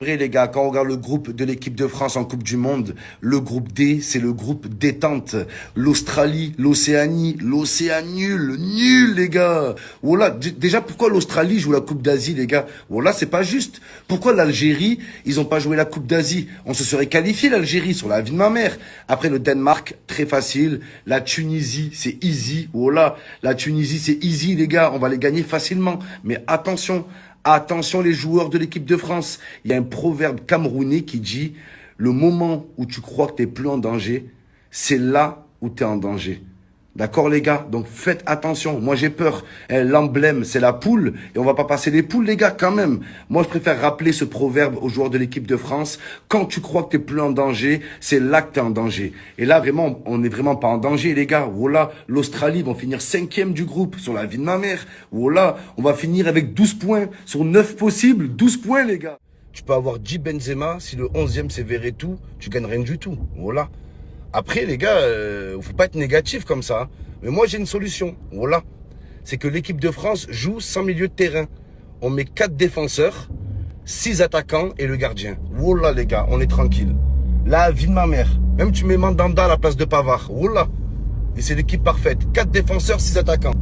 Les gars, quand on regarde le groupe de l'équipe de France en Coupe du Monde, le groupe D, c'est le groupe détente. L'Australie, l'Océanie, l'Océan nul, nul les gars. Voilà, déjà pourquoi l'Australie joue la Coupe d'Asie les gars? Voilà, c'est pas juste. Pourquoi l'Algérie, ils ont pas joué la Coupe d'Asie? On se serait qualifié l'Algérie sur la vie de ma mère. Après le Danemark, très facile. La Tunisie, c'est easy. Voilà, la Tunisie, c'est easy les gars, on va les gagner facilement. Mais attention, Attention les joueurs de l'équipe de France. Il y a un proverbe camerounais qui dit « Le moment où tu crois que tu n'es plus en danger, c'est là où tu es en danger. » D'accord les gars? Donc faites attention. Moi j'ai peur. Eh, l'emblème c'est la poule. Et on va pas passer les poules les gars quand même. Moi je préfère rappeler ce proverbe aux joueurs de l'équipe de France. Quand tu crois que tu n'es plus en danger, c'est là que tu es en danger. Et là vraiment, on n'est vraiment pas en danger les gars. Voilà, l'Australie vont finir cinquième du groupe sur la vie de ma mère. Voilà, on va finir avec 12 points. Sur 9 possibles, 12 points les gars. Tu peux avoir 10 Benzema, si le 11e c'est tout, tu gagnes rien du tout. Voilà. Après, les gars, euh, faut pas être négatif comme ça. Hein. Mais moi, j'ai une solution. Voilà. C'est que l'équipe de France joue sans milieu de terrain. On met quatre défenseurs, six attaquants et le gardien. Voilà, les gars, on est tranquille. La vie de ma mère. Même tu mets Mandanda à la place de Pavard. Voilà. Et c'est l'équipe parfaite. Quatre défenseurs, six attaquants.